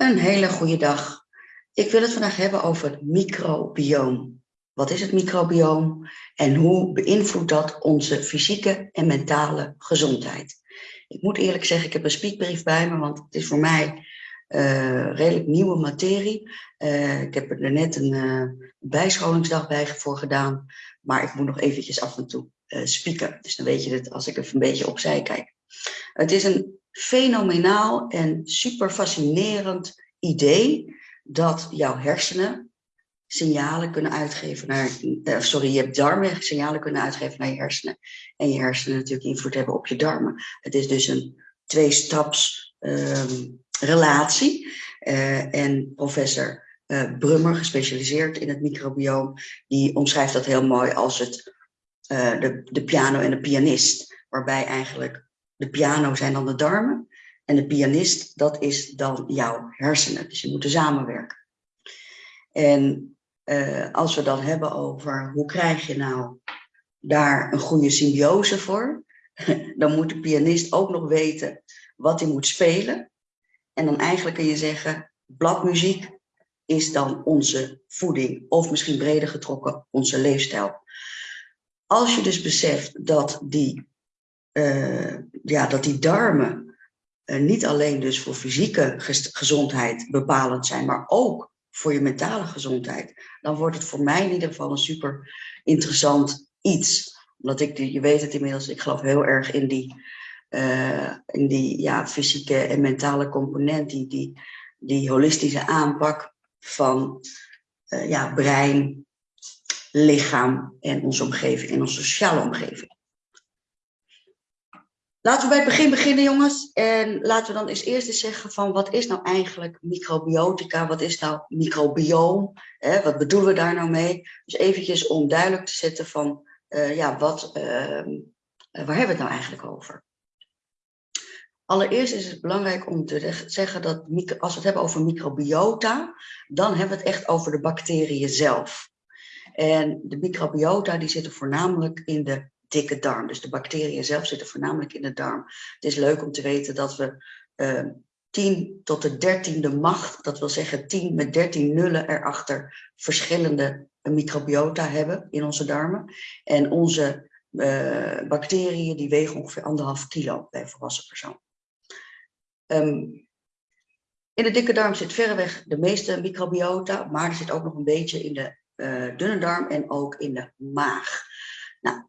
Een hele goede dag. Ik wil het vandaag hebben over het microbioom. Wat is het microbioom en hoe beïnvloedt dat onze fysieke en mentale gezondheid? Ik moet eerlijk zeggen, ik heb een speakbrief bij me, want het is voor mij uh, redelijk nieuwe materie. Uh, ik heb er net een uh, bijscholingsdag bij voor gedaan, maar ik moet nog eventjes af en toe spieken. Dus dan weet je het als ik even een beetje opzij kijk. Het is een fenomenaal en super fascinerend idee dat jouw hersenen signalen kunnen uitgeven naar, uh, sorry, je hebt darmen signalen kunnen uitgeven naar je hersenen. En je hersenen natuurlijk invloed hebben op je darmen. Het is dus een twee-staps um, relatie. Uh, en professor uh, Brummer, gespecialiseerd in het microbioom, die omschrijft dat heel mooi als het, de, de piano en de pianist. Waarbij eigenlijk de piano zijn dan de darmen en de pianist, dat is dan jouw hersenen. Dus je moet samenwerken. En uh, als we dan hebben over hoe krijg je nou daar een goede symbiose voor, dan moet de pianist ook nog weten wat hij moet spelen. En dan eigenlijk kun je zeggen, bladmuziek is dan onze voeding, of misschien breder getrokken onze leefstijl. Als je dus beseft dat die, uh, ja, dat die darmen uh, niet alleen dus voor fysieke gezondheid bepalend zijn, maar ook voor je mentale gezondheid, dan wordt het voor mij in ieder geval een super interessant iets. Omdat ik, je weet het inmiddels, ik geloof heel erg in die, uh, in die ja, fysieke en mentale component, die, die, die holistische aanpak van uh, ja, brein, lichaam en onze omgeving en onze sociale omgeving. Laten we bij het begin beginnen, jongens. En laten we dan eens eerst eens zeggen van wat is nou eigenlijk microbiotica? Wat is nou microbioom? Eh, wat bedoelen we daar nou mee? Dus eventjes om duidelijk te zetten van, uh, ja, wat, uh, waar hebben we het nou eigenlijk over? Allereerst is het belangrijk om te zeggen dat als we het hebben over microbiota, dan hebben we het echt over de bacteriën zelf. En de microbiota die zitten voornamelijk in de dikke darm. Dus de bacteriën zelf zitten voornamelijk in de darm. Het is leuk om te weten dat we uh, ehm, 10 tot de dertiende macht, dat wil zeggen 10 met 13 nullen erachter, verschillende microbiota hebben in onze darmen. En onze uh, bacteriën die wegen ongeveer anderhalf kilo bij een volwassen persoon. Um, in de dikke darm zit verreweg de meeste microbiota, maar er zit ook nog een beetje in de uh, dunne darm en ook in de maag. Nou,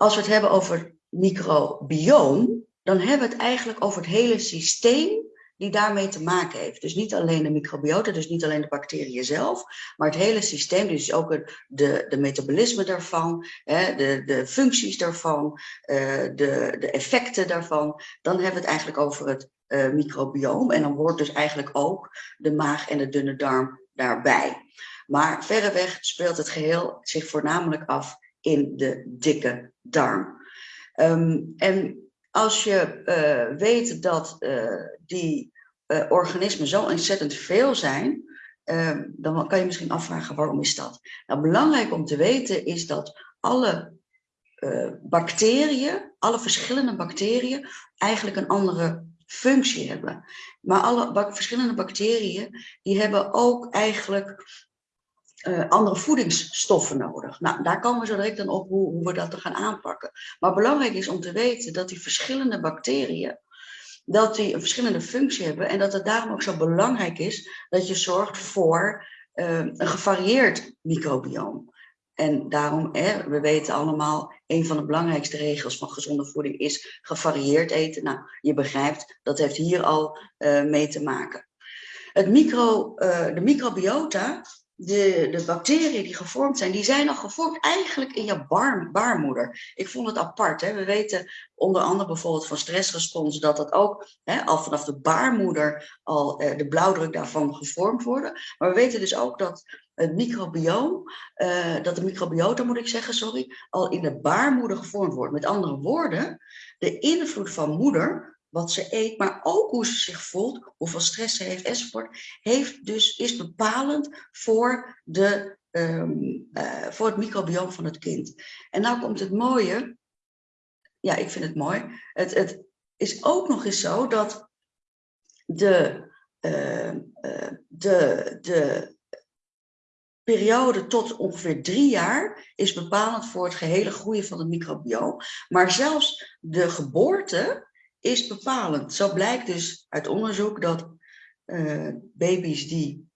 als we het hebben over microbioom, dan hebben we het eigenlijk over het hele systeem die daarmee te maken heeft. Dus niet alleen de microbiota, dus niet alleen de bacteriën zelf, maar het hele systeem, dus ook de, de metabolisme daarvan, hè, de, de functies daarvan, uh, de, de effecten daarvan. Dan hebben we het eigenlijk over het uh, microbioom en dan hoort dus eigenlijk ook de maag en de dunne darm daarbij. Maar verreweg speelt het geheel zich voornamelijk af in de dikke darm. Um, en als je uh, weet dat uh, die uh, organismen zo ontzettend veel zijn, ehm, dan kan je misschien afvragen waarom is dat? Nou, belangrijk om te weten is dat alle bacteriën, alle verschillende bacteriën, eigenlijk een andere functie hebben. Maar alle verschillende bacteriën, die hebben ook eigenlijk uh, andere voedingsstoffen nodig. Nou, daar komen we zo direct dan op hoe, hoe we dat gaan aanpakken. Maar belangrijk is om te weten dat die verschillende bacteriën, dat die een verschillende functie hebben en dat het daarom ook zo belangrijk is dat je zorgt voor uh, een gevarieerd microbioom. En daarom, hè, we weten allemaal, een van de belangrijkste regels van gezonde voeding is gevarieerd eten. Nou, je begrijpt, dat heeft hier al uh, mee te maken. Het micro, uh, de microbiota de, de bacteriën die gevormd zijn, die zijn al gevormd eigenlijk in je baarmoeder. Ik vond het apart. Hè? We weten onder andere bijvoorbeeld van stressrespons dat dat ook hè, al vanaf de baarmoeder al eh, de blauwdruk daarvan gevormd worden. Maar we weten dus ook dat het microbioom, uh, dat de microbiota moet ik zeggen, sorry, al in de baarmoeder gevormd wordt. Met andere woorden, de invloed van moeder wat ze eet, maar ook hoe ze zich voelt, hoeveel stress ze heeft enzovoort, heeft dus, is bepalend voor, de, um, uh, voor het microbioom van het kind. En nou komt het mooie, ja, ik vind het mooi, het, het is ook nog eens zo dat de de, de periode tot ongeveer drie jaar is bepalend voor het gehele groeien van het microbioom. Maar zelfs de geboorte is bepalend. Zo blijkt dus uit onderzoek dat uh, baby's die,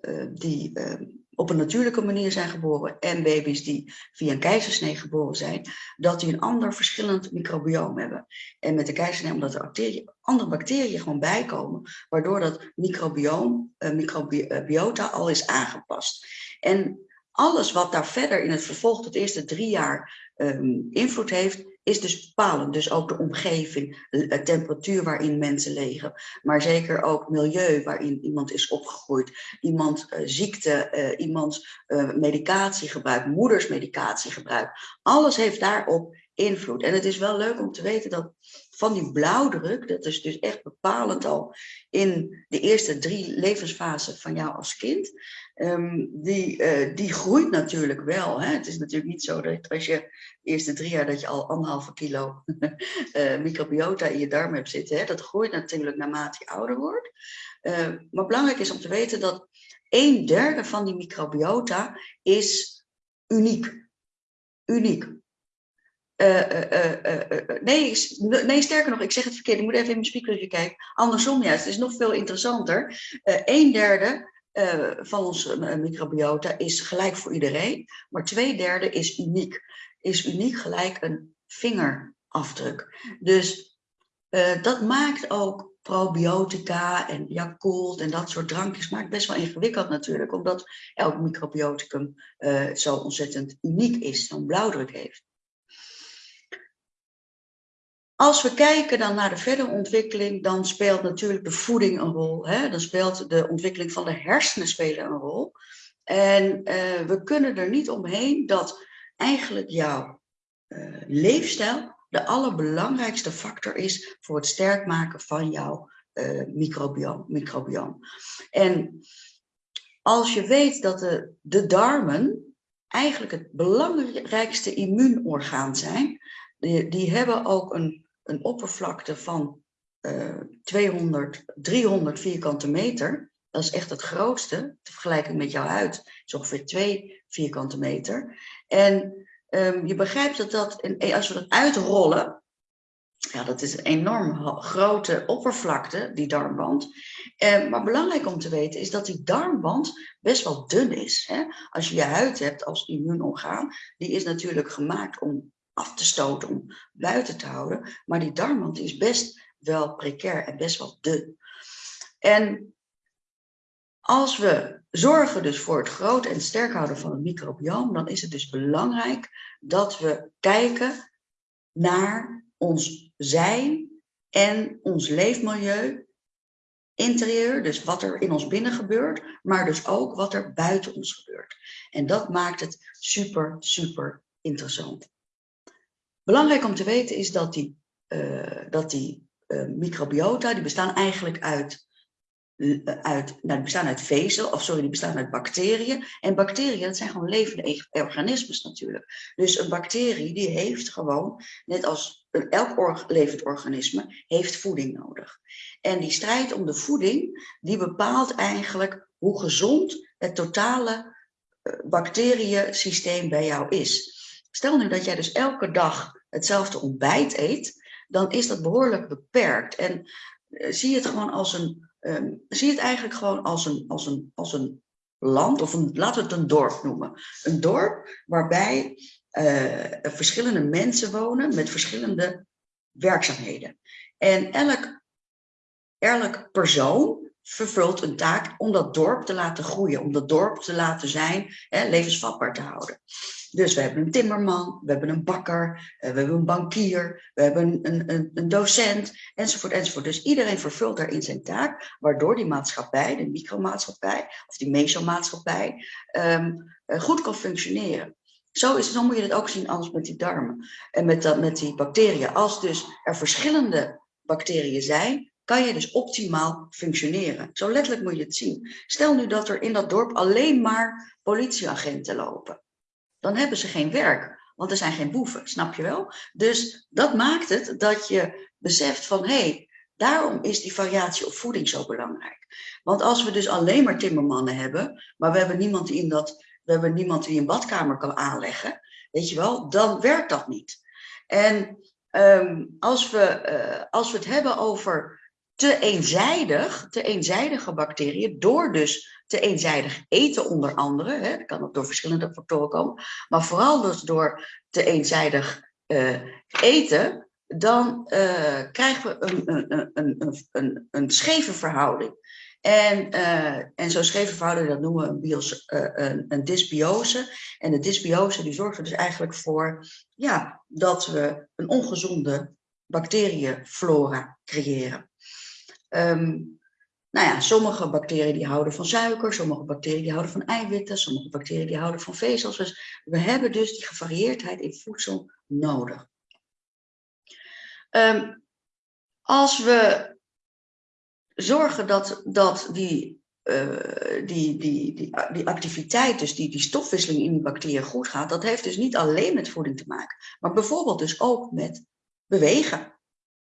uh, die uh, op een natuurlijke manier zijn geboren en baby's die via een keizersnee geboren zijn, dat die een ander verschillend microbioom hebben. En met de keizersnee omdat er bacteriën, andere bacteriën gewoon bijkomen, waardoor dat microbioom, microbiota al is aangepast. En alles wat daar verder in het vervolg tot eerste drie jaar um, invloed heeft, is dus bepalend. Dus ook de omgeving, de temperatuur waarin mensen leven, maar zeker ook milieu waarin iemand is opgegroeid, iemand uh, ziekte, uh, iemands uh, medicatiegebruik, moeders medicatiegebruik. Alles heeft daarop invloed. En het is wel leuk om te weten dat van die blauwdruk, dat is dus echt bepalend al in de eerste drie levensfasen van jou als kind, um, die, uh, die groeit natuurlijk wel. Hè? Het is natuurlijk niet zo dat als je de eerste drie jaar dat je al anderhalve kilo uh, microbiota in je darm hebt zitten. Hè? Dat groeit natuurlijk naarmate je ouder wordt. Uh, maar belangrijk is om te weten dat een derde van die microbiota is uniek. Uniek. Nee, nee, sterker nog, ik zeg het verkeerd. Ik moet even in mijn speakertje kijken. Andersom juist, het is nog veel interessanter. een derde uh, van onze uh, microbiota is gelijk voor iedereen, maar twee derde is uniek. Is uniek gelijk een vingerafdruk. Dus uh, dat maakt ook probiotica en Yakult en dat soort drankjes maakt best wel ingewikkeld natuurlijk, omdat elk microbioticum zo ontzettend uniek is, zo'n blauwdruk heeft. Als we kijken dan naar de verdere ontwikkeling, dan speelt natuurlijk de voeding een rol. Hè? Dan speelt de ontwikkeling van de hersenen spelen een rol. En uh, we kunnen er niet omheen dat eigenlijk jouw uh, leefstijl de allerbelangrijkste factor is voor het sterk maken van jouw uh, microbioom, microbioom. En als je weet dat de, de darmen eigenlijk het belangrijkste immuunorgaan zijn, die, die hebben ook een een oppervlakte van uh, 200, 300 vierkante meter. Dat is echt het grootste, te vergelijken met jouw huid, is ongeveer 2 vierkante meter. En um, je begrijpt dat dat, als we dat uitrollen, ja, dat is een enorm grote oppervlakte, die darmband. Eh, maar belangrijk om te weten is dat die darmband best wel dun is. Hè? Als je je huid hebt als immuunorgaan, die is natuurlijk gemaakt om af te stoten, om buiten te houden. Maar die darmwand is best wel precair en best wel dun. En als we zorgen dus voor het groot en sterk houden van het microbioom, dan is het dus belangrijk dat we kijken naar ons zijn en ons leefmilieu, interieur, dus wat er in ons binnen gebeurt, maar dus ook wat er buiten ons gebeurt. En dat maakt het super, super interessant. Belangrijk om te weten is dat die, uh, dat die uh, microbiota, die bestaan eigenlijk uit, uh, uit, nou, die bestaan uit vezel, of sorry, die bestaan uit bacteriën. En bacteriën, dat zijn gewoon levende organismes natuurlijk. Dus een bacterie, die heeft gewoon, net als elk levend organisme, heeft voeding nodig. En die strijd om de voeding, die bepaalt eigenlijk hoe gezond het totale bacteriënsysteem bij jou is. Stel nu dat jij dus elke dag hetzelfde ontbijt eet, dan is dat behoorlijk beperkt. En uh, zie het gewoon als een, um, zie het eigenlijk gewoon als een, als een, als een land, of een, laten we het een dorp noemen. Een dorp waarbij uh, verschillende mensen wonen met verschillende werkzaamheden. En elk, elk persoon vervult een taak om dat dorp te laten groeien, om dat dorp te laten zijn, hè, levensvatbaar te houden. Dus we hebben een timmerman, we hebben een bakker, eh, we hebben een bankier, we hebben een, een, een docent, enzovoort, enzovoort. Dus iedereen vervult daarin zijn taak, waardoor die maatschappij, de micromaatschappij of die mesomaatschappij, um, goed kan functioneren. Zo, is, zo moet je het ook zien als met die darmen en met, dat, met die bacteriën. Als dus er verschillende bacteriën zijn, kan je dus optimaal functioneren. Zo letterlijk moet je het zien. Stel nu dat er in dat dorp alleen maar politieagenten lopen dan hebben ze geen werk. Want er zijn geen boeven, snap je wel? Dus dat maakt het dat je beseft van, hé, hey, Daarom is die variatie op voeding zo belangrijk. Want als we dus alleen maar timmermannen hebben, maar we hebben niemand die in, dat, we hebben niemand die een badkamer kan aanleggen, weet je wel, dan werkt dat niet. En ehm, als, we, uh, als we het hebben over te eenzijdig, te eenzijdige bacteriën, door dus te eenzijdig eten onder andere, hè, dat kan ook door verschillende factoren komen, maar vooral dus door te eenzijdig uh, eten, dan uh, krijgen we een, een, een, een, een, scheve verhouding. En, uh, en zo'n scheve verhouding, dat noemen we een, bios, een, een, dysbiose. En de dysbiose die zorgt er dus eigenlijk voor ja, dat we een ongezonde bacteriënflora creëren. Um, nou ja, sommige bacteriën die houden van suiker, sommige bacteriën die houden van eiwitten, sommige bacteriën die houden van vezels. Dus we hebben dus die gevarieerdheid in voedsel nodig. Um, als we zorgen dat, dat die, uh, die, die, die, die activiteit, dus die, die stofwisseling in die bacteriën goed gaat, dat heeft dus niet alleen met voeding te maken, maar bijvoorbeeld dus ook met bewegen.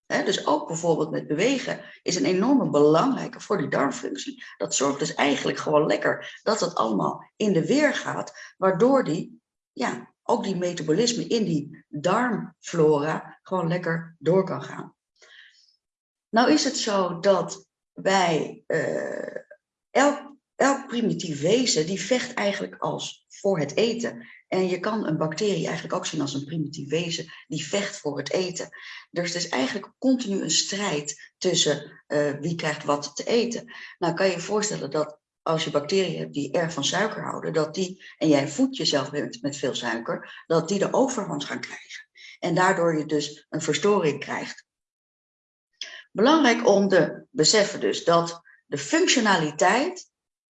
Dus ook bijvoorbeeld met bewegen is een enorme belangrijke voor die darmfunctie. Dat zorgt dus eigenlijk gewoon lekker dat het allemaal in de weer gaat, waardoor die ja, ook die metabolisme in die darmflora gewoon lekker door kan gaan. Nou is het zo dat bij uh, elk, elk primitief wezen, die vecht eigenlijk als voor het eten. En je kan een bacterie eigenlijk ook zien als een primitief wezen die vecht voor het eten. Dus het is eigenlijk continu een strijd tussen uh, wie krijgt wat te eten. Nou kan je je voorstellen dat als je bacteriën hebt die erg van suiker houden, dat die, en jij voedt jezelf met, met veel suiker, dat die de overhand gaan krijgen. En daardoor je dus een verstoring krijgt. Belangrijk om te beseffen dus dat de functionaliteit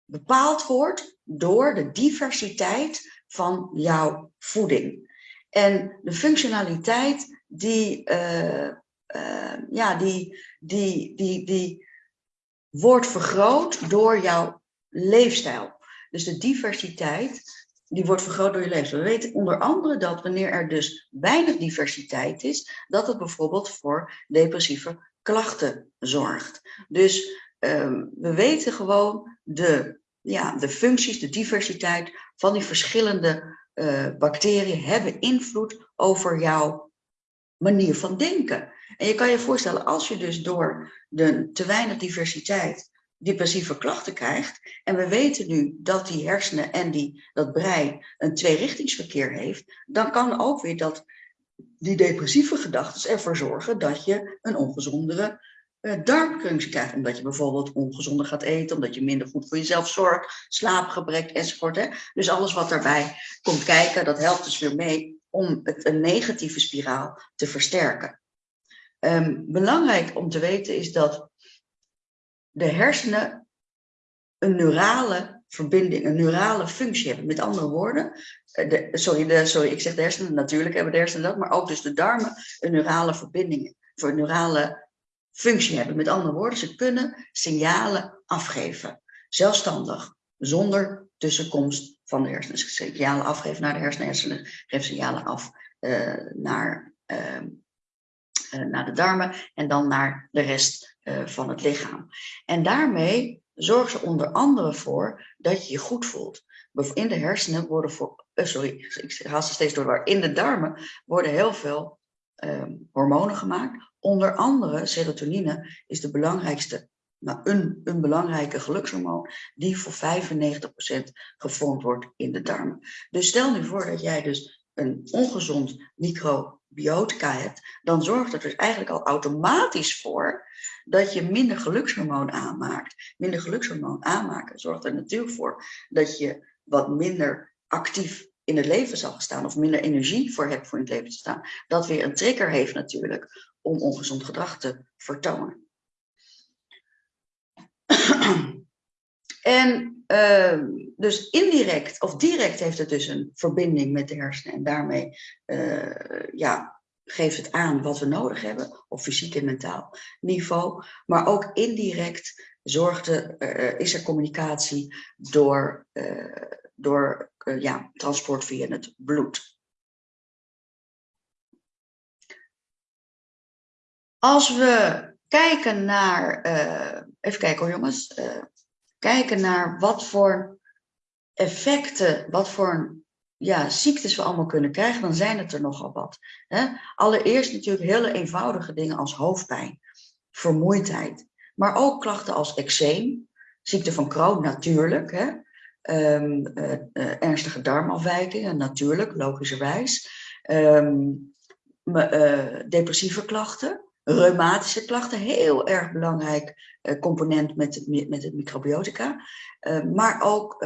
bepaald wordt door de diversiteit van jouw voeding. En de functionaliteit die, uh, uh, ja, die, die, die, die wordt vergroot door jouw leefstijl. Dus de diversiteit, die wordt vergroot door je leefstijl. We weten onder andere dat wanneer er dus weinig diversiteit is, dat het bijvoorbeeld voor depressieve klachten zorgt. Dus um, we weten gewoon de, ja, de functies, de diversiteit van die verschillende uh, bacteriën hebben invloed over jouw manier van denken. En je kan je voorstellen, als je dus door de te weinig diversiteit depressieve klachten krijgt. En we weten nu dat die hersenen en die, dat brein een tweerichtingsverkeer heeft. Dan kan ook weer dat die depressieve gedachten ervoor zorgen dat je een ongezondere uh, darmfunctie krijgt. Omdat je bijvoorbeeld ongezonder gaat eten, omdat je minder goed voor jezelf zorgt, slaapgebrek enzovoort. Hè? Dus alles wat daarbij komt kijken, dat helpt dus weer mee om het, een negatieve spiraal te versterken. Um, belangrijk om te weten is dat de hersenen een neurale verbinding, een neurale functie hebben. Met andere woorden, eh, sorry, de, sorry, ik zeg de hersenen, natuurlijk hebben de hersenen dat, maar ook dus de darmen een neurale verbinding, voor neurale functie hebben. Met andere woorden, ze kunnen signalen afgeven, zelfstandig, zonder tussenkomst van de hersenen. Signalen afgeven naar de hersenen, hersenen geven signalen af uh, naar, uh, uh, naar de darmen en dan naar de rest uh, van het lichaam. En daarmee zorgt ze onder andere voor dat je je goed voelt. In de hersenen worden voor, sorry, ik haal steeds door. In de darmen worden heel veel um, hormonen gemaakt. Onder andere serotonine is de belangrijkste, nou, een, een belangrijke gelukshormoon die voor 95% gevormd wordt in de darmen. Dus stel nu voor dat jij dus een ongezond microbiotica hebt, dan zorgt er dus eigenlijk al automatisch voor dat je minder gelukshormoon aanmaakt. Minder gelukshormoon aanmaken zorgt er natuurlijk voor dat je wat minder actief in het leven zal staan of minder energie voor hebt voor in het leven te staan. Dat weer een trigger heeft natuurlijk om ongezond gedrag te vertonen. En uh, dus indirect of direct heeft het dus een verbinding met de hersenen en daarmee uh, ja, geeft het aan wat we nodig hebben op fysiek en mentaal niveau. Maar ook indirect uh, is er communicatie door, uh, door ja, transport via het bloed. Als we kijken naar, uh, even kijken hoor jongens, uh, kijken naar wat voor effecten, wat voor ja, ziektes we allemaal kunnen krijgen, dan zijn het er nogal wat. Hè? Allereerst natuurlijk hele eenvoudige dingen als hoofdpijn, vermoeidheid, maar ook klachten als eczeem, ziekte van Crohn natuurlijk, hè? Uh, uh, ernstige darmafwijkingen natuurlijk, logischerwijs, uh, depressieve klachten, reumatische klachten, heel erg belangrijk component met, met het microbiotica, maar ook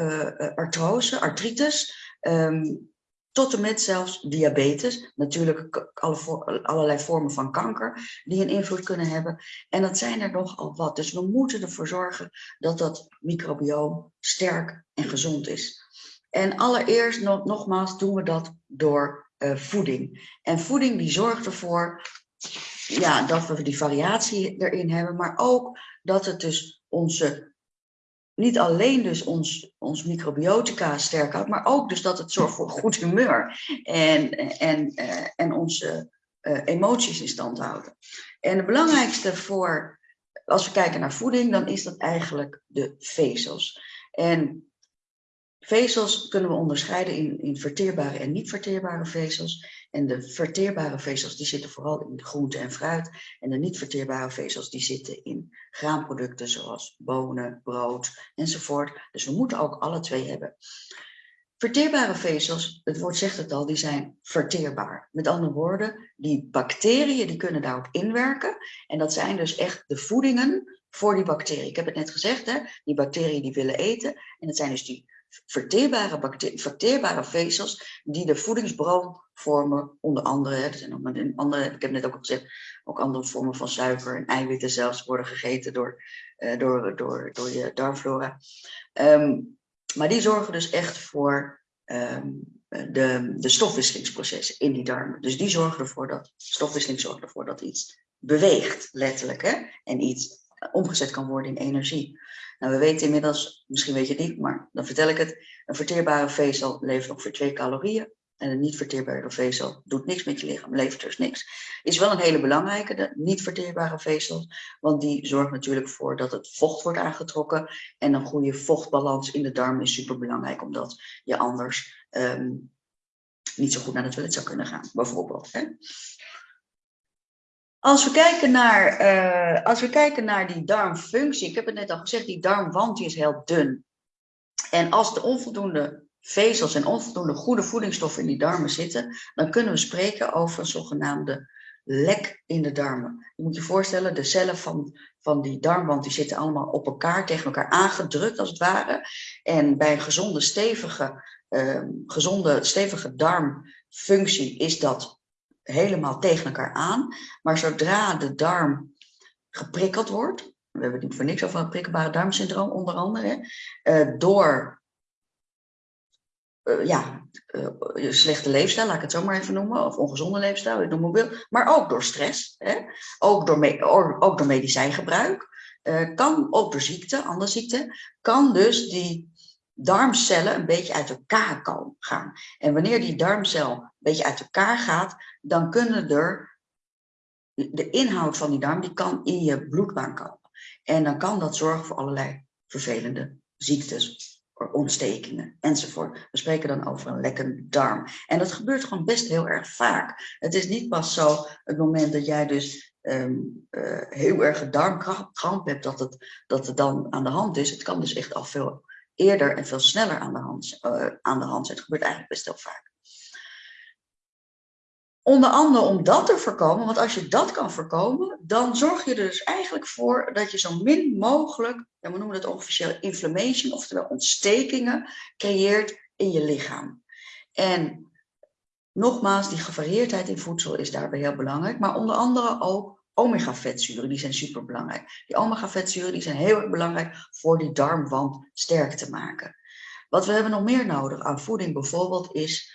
artrose, artritis, Um, tot en met zelfs diabetes, natuurlijk alle, allerlei vormen van kanker die een invloed kunnen hebben. En dat zijn er nogal wat. Dus we moeten ervoor zorgen dat dat microbioom sterk en gezond is. En allereerst nog, nogmaals doen we dat door voeding. En voeding die zorgt ervoor ja, dat we die variatie erin hebben, maar ook dat het dus onze niet alleen dus ons, ons microbiotica sterk houdt, maar ook dus dat het zorgt voor goed humeur en, en, uh, en onze uh, emoties in stand houden. En het belangrijkste voor, als we kijken naar voeding, dan is dat eigenlijk de vezels. En vezels kunnen we onderscheiden in, in verteerbare en niet verteerbare vezels. En de verteerbare vezels die zitten vooral in groente en fruit. En de niet verteerbare vezels die zitten in graanproducten zoals bonen, brood enzovoort. Dus we moeten ook alle twee hebben. Verteerbare vezels, het woord zegt het al, die zijn verteerbaar. Met andere woorden, die bacteriën die kunnen daarop inwerken. En dat zijn dus echt de voedingen voor die bacteriën. Ik heb het net gezegd, hè? die bacteriën die willen eten. En dat zijn dus die verteerbare, verteerbare vezels die de voedingsbron vormen, onder andere, er zijn ook andere, ik heb net ook al gezegd, ook andere vormen van suiker en eiwitten zelfs worden gegeten door, uh, door, door, door je darmflora. Um, maar die zorgen dus echt voor um, de, de stofwisselingsprocessen in die darmen. Dus die zorgen ervoor dat, stofwisseling zorgt ervoor dat iets beweegt, letterlijk, hè? en iets omgezet kan worden in energie. Nou, we weten inmiddels, misschien weet je het niet, maar dan vertel ik het. Een verteerbare vezel levert ongeveer twee calorieën. En een niet verteerbare vezel doet niks met je lichaam, levert dus niks. Is wel een hele belangrijke, de niet verteerbare vezel. Want die zorgt natuurlijk voor dat het vocht wordt aangetrokken. En een goede vochtbalans in de darm is super belangrijk, omdat je anders um, niet zo goed naar het toilet zou kunnen gaan, bijvoorbeeld. Hè? Als we, kijken naar, uh, als we kijken naar die darmfunctie, ik heb het net al gezegd, die darmwand is heel dun. En als er onvoldoende vezels en onvoldoende goede voedingsstoffen in die darmen zitten, dan kunnen we spreken over een zogenaamde lek in de darmen. Je moet je voorstellen, de cellen van, van die darmwand die zitten allemaal op elkaar, tegen elkaar aangedrukt als het ware. En bij een gezonde, stevige, uh, gezonde, stevige darmfunctie is dat helemaal tegen elkaar aan. Maar zodra de darm geprikkeld wordt, we hebben het niet voor niks over het prikkelbare darmsyndroom onder andere, uh, door uh, ja, uh, slechte leefstijl, laat ik het zo maar even noemen, of ongezonde leefstijl, ik noem maar wil, maar ook door stress, hè? Ook, door ook door medicijngebruik, kan ook door ziekte, andere ziekte, kan dus die darmcellen een beetje uit elkaar gaan. En wanneer die darmcel beetje uit elkaar gaat, dan kunnen er, de inhoud van die darm, die kan in je bloedbaan komen. En dan kan dat zorgen voor allerlei vervelende ziektes, ontstekingen enzovoort. We spreken dan over een lekkende darm. En dat gebeurt gewoon best heel erg vaak. Het is niet pas zo het moment dat jij dus um, uh, heel erg darmkramp hebt, dat het, dat het dan aan de hand is. Het kan dus echt al veel eerder en veel sneller aan de hand, uh, aan de hand zijn. Het gebeurt eigenlijk best heel vaak. Onder andere om dat te voorkomen, want als je dat kan voorkomen, dan zorg je er dus eigenlijk voor dat je zo min mogelijk, ja, we noemen dat officieel inflammation, oftewel ontstekingen, creëert in je lichaam. En nogmaals, die gevarieerdheid in voedsel is daarbij heel belangrijk, maar onder andere ook omega-vetzuren, die zijn super belangrijk. Die omega-vetzuren zijn heel erg belangrijk voor die darmwand sterk te maken. Wat we hebben nog meer nodig aan voeding bijvoorbeeld is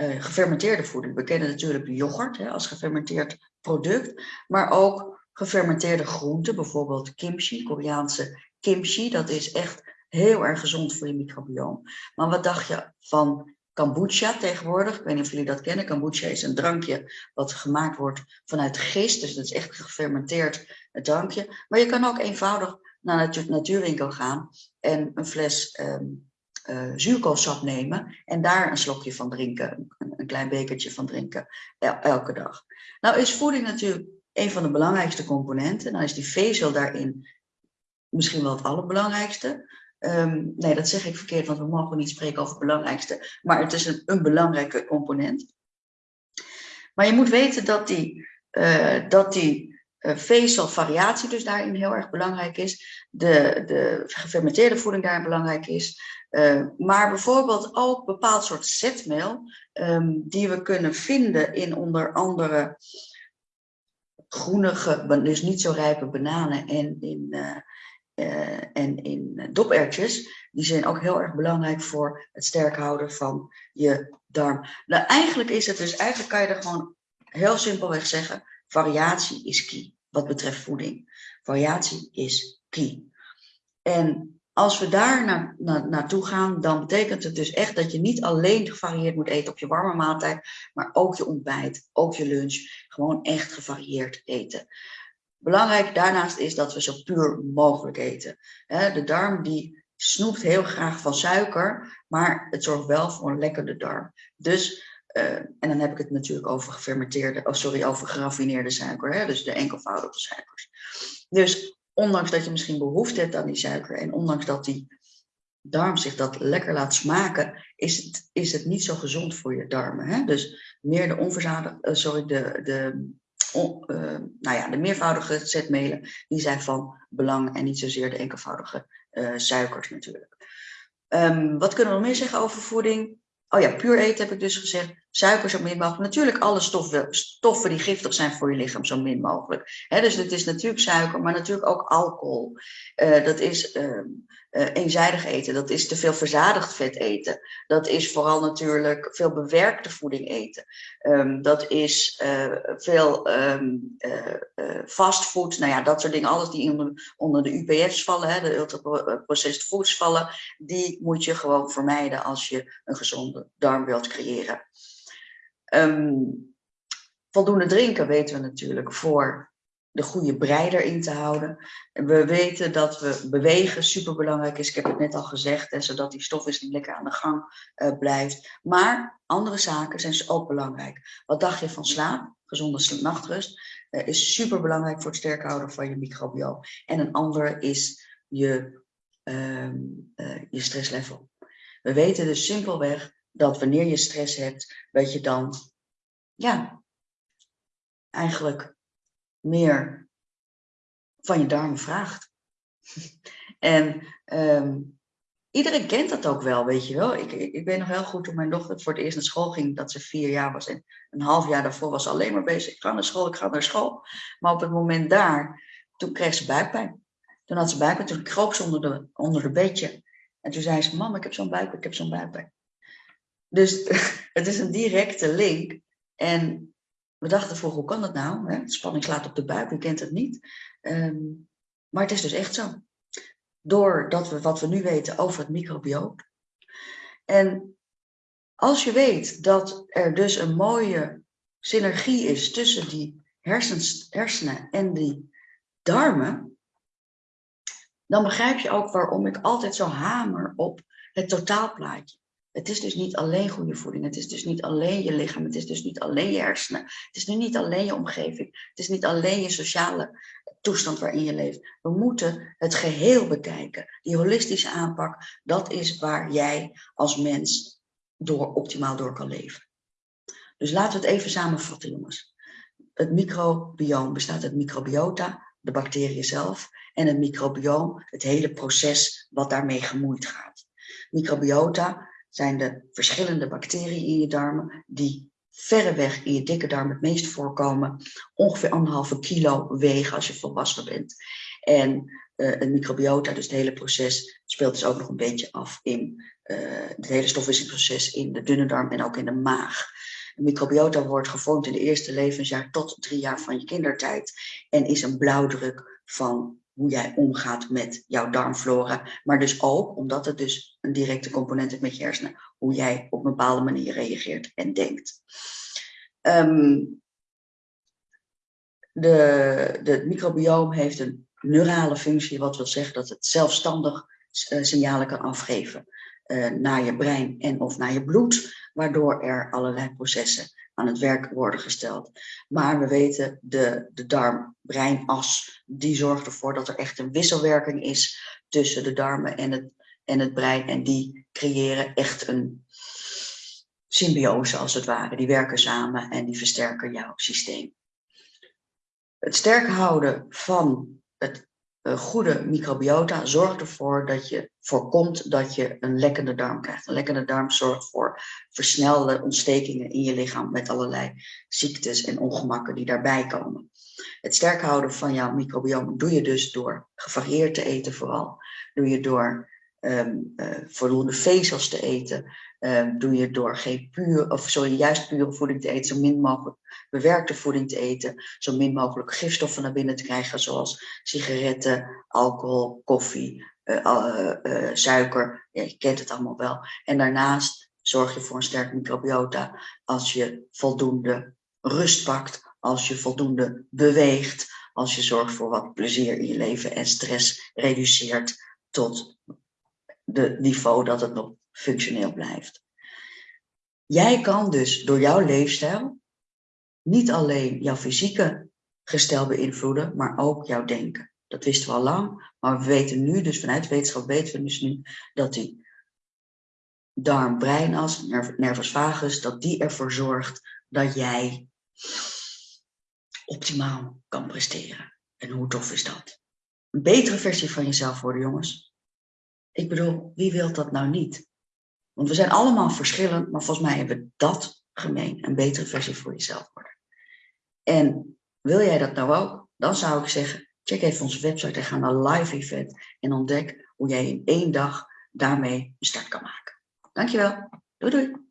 uh, gefermenteerde voeding. We kennen natuurlijk yoghurt hè, als gefermenteerd product, maar ook gefermenteerde groenten, bijvoorbeeld kimchi, Koreaanse kimchi. Dat is echt heel erg gezond voor je microbioom. Maar wat dacht je van kombucha tegenwoordig. Ik weet niet of jullie dat kennen. Kombucha is een drankje wat gemaakt wordt vanuit gist. Dus dat is echt gefermenteerd drankje. Maar je kan ook eenvoudig naar de natuurwinkel gaan en een fles um, uh, zuurkoolsap nemen en daar een slokje van drinken, een, klein bekertje van drinken elke dag. Nou is voeding natuurlijk een van de belangrijkste componenten. Nou is die vezel daarin misschien wel het allerbelangrijkste. Um, nee, dat zeg ik verkeerd, want we mogen niet spreken over het belangrijkste. Maar het is een, een belangrijke component. Maar je moet weten dat die, uh, dat die uh, vezelvariatie dus daarin heel erg belangrijk is. De, de gefermenteerde voeding daarin belangrijk is. Uh, maar bijvoorbeeld ook bepaald soort zetmeel um, die we kunnen vinden in onder andere groenige, dus niet zo rijpe bananen en in, uh, en in dopertjes. Die zijn ook heel erg belangrijk voor het sterk houden van je darm. Nou, eigenlijk is het dus, eigenlijk kan je er gewoon heel simpelweg zeggen, variatie is key wat betreft voeding. Variatie is key. En als we daar naar, naar, naartoe gaan, dan betekent het dus echt dat je niet alleen gevarieerd moet eten op je warme maaltijd, maar ook je ontbijt, ook je lunch. Gewoon echt gevarieerd eten. Belangrijk daarnaast is dat we zo puur mogelijk eten. De darm die snoept heel graag van suiker, maar het zorgt wel voor een lekkere darm. Dus, uh, en dan heb ik het natuurlijk over gefermenteerde, oh sorry, over geraffineerde suiker, dus de enkelvoudige suikers. Dus ondanks dat je misschien behoefte hebt aan die suiker en ondanks dat die darm zich dat lekker laat smaken, is het, is het niet zo gezond voor je darmen. Hè? Dus meer de onverzadigde, uh, sorry, de, de, uh, nou ja, de meervoudige zetmelen, die zijn van belang en niet zozeer de enkelvoudige uh, suikers natuurlijk. Um, wat kunnen we nog meer zeggen over voeding? Oh ja, puur eten heb ik dus gezegd. Suiker zo min mogelijk. Natuurlijk alle stoffen, stoffen die giftig zijn voor je lichaam zo min mogelijk. dus het is natuurlijk suiker, maar natuurlijk ook alcohol. Uh, dat is uh, uh, eenzijdig eten. Dat is te veel verzadigd vet eten. Dat is vooral natuurlijk veel bewerkte voeding eten. Um, dat is veel um, fastfood. Nou ja, dat soort dingen. Alles die onder, de UPF's vallen, hè, de ultra-processed foods vallen. Die moet je gewoon vermijden als je een gezonde darm wilt creëren. Um, voldoende drinken weten we natuurlijk voor de goede brei erin te houden. We weten dat we bewegen superbelangrijk is. Ik heb het net al gezegd, hè, zodat die stofwisseling lekker aan de gang uh, blijft. Maar andere zaken zijn dus ook belangrijk. Wat dacht je van slaap? Gezonde nachtrust uh, is superbelangrijk voor het sterk houden van je microbioom. En een andere is je, uh, je stresslevel. We weten dus simpelweg dat wanneer je stress hebt, dat je dan, ja, eigenlijk meer van je darmen vraagt. en um, iedereen kent dat ook wel, weet je wel. Ik, ik, weet nog heel goed toen mijn dochter voor het eerst naar school ging, dat ze vier jaar was. En een half jaar daarvoor was alleen maar bezig. Ik ga naar school, ik ga naar school. Maar op het moment daar, toen kreeg ze buikpijn. Toen had ze buikpijn, toen kroop ze onder de, onder de bedje. En toen zei ze, mam, ik heb zo'n buikpijn, ik heb zo'n buikpijn. Dus het is een directe link. En we dachten voor hoe kan dat nou? Hè? Spanning slaat op de buik, wie kent het niet? Um, maar het is dus echt zo. Doordat we wat we nu weten over het microbioom. En als je weet dat er dus een mooie synergie is tussen die hersenen en die darmen, dan begrijp je ook waarom ik altijd zo hamer op het totaalplaatje. Het is dus niet alleen goede voeding. Het is dus niet alleen je lichaam. Het is dus niet alleen je hersenen. Het is nu niet alleen je omgeving. Het is niet alleen je sociale toestand waarin je leeft. We moeten het geheel bekijken. Die holistische aanpak, dat is waar jij als mens door, optimaal door kan leven. Dus laten we het even samenvatten, jongens. Het microbioom bestaat uit microbiota, de bacteriën zelf, en het microbioom, het hele proces wat daarmee gemoeid gaat. Microbiota zijn de verschillende bacteriën in je darmen die verreweg in je dikke darm het meest voorkomen. Ongeveer anderhalve kilo wegen als je volwassen bent. En uh, het microbiota, dus het hele proces, speelt dus ook nog een beetje af in uh, het hele stofwisselingsproces in de dunne darm en ook in de maag. De microbiota wordt gevormd in de eerste levensjaar tot drie jaar van je kindertijd en is een blauwdruk van hoe jij omgaat met jouw darmflora. Maar dus ook, omdat het dus een directe component heeft met je hersenen, hoe jij op een bepaalde manier reageert en denkt. Um, de, de microbioom heeft een neurale functie, wat wil zeggen dat het zelfstandig uh, signalen kan afgeven uh, naar je brein en of naar je bloed, waardoor er allerlei processen aan het werk worden gesteld. Maar we weten, de, de darm-breinas, die zorgt ervoor dat er echt een wisselwerking is tussen de darmen en het, en het brein. En die creëren echt een symbiose als het ware. Die werken samen en die versterken jouw systeem. Het sterk houden van het goede microbiota zorgt ervoor dat je voorkomt dat je een lekkende darm krijgt. Een lekkende darm zorgt voor versnelde ontstekingen in je lichaam met allerlei ziektes en ongemakken die daarbij komen. Het sterk houden van jouw microbiome doe je dus door gevarieerd te eten vooral. Doe je door um, uh, voldoende vezels te eten. Um, doe je door geen puur, of sorry, juist pure voeding te eten, zo min mogelijk bewerkte voeding te eten, zo min mogelijk gifstoffen naar binnen te krijgen, zoals sigaretten, alcohol, koffie, uh, uh, suiker. Ja, je kent het allemaal wel. En daarnaast zorg je voor een sterk microbiota als je voldoende rust pakt, als je voldoende beweegt, als je zorgt voor wat plezier in je leven en stress reduceert tot de niveau dat het nog functioneel blijft. Jij kan dus door jouw leefstijl niet alleen jouw fysieke gestel beïnvloeden, maar ook jouw denken. Dat wisten we al lang, maar we weten nu, dus vanuit wetenschap weten we dus nu, dat die darm-breinas, nervus vagus, dat die ervoor zorgt dat jij optimaal kan presteren. En hoe tof is dat? Een betere versie van jezelf worden, jongens. Ik bedoel, wie wil dat nou niet? Want we zijn allemaal verschillend, maar volgens mij hebben we dat gemeen. Een betere versie voor jezelf worden. En wil jij dat nou ook? Dan zou ik zeggen, check even onze website en ga naar live event en ontdek hoe jij in één dag daarmee een start kan maken. Dankjewel. Doei doei.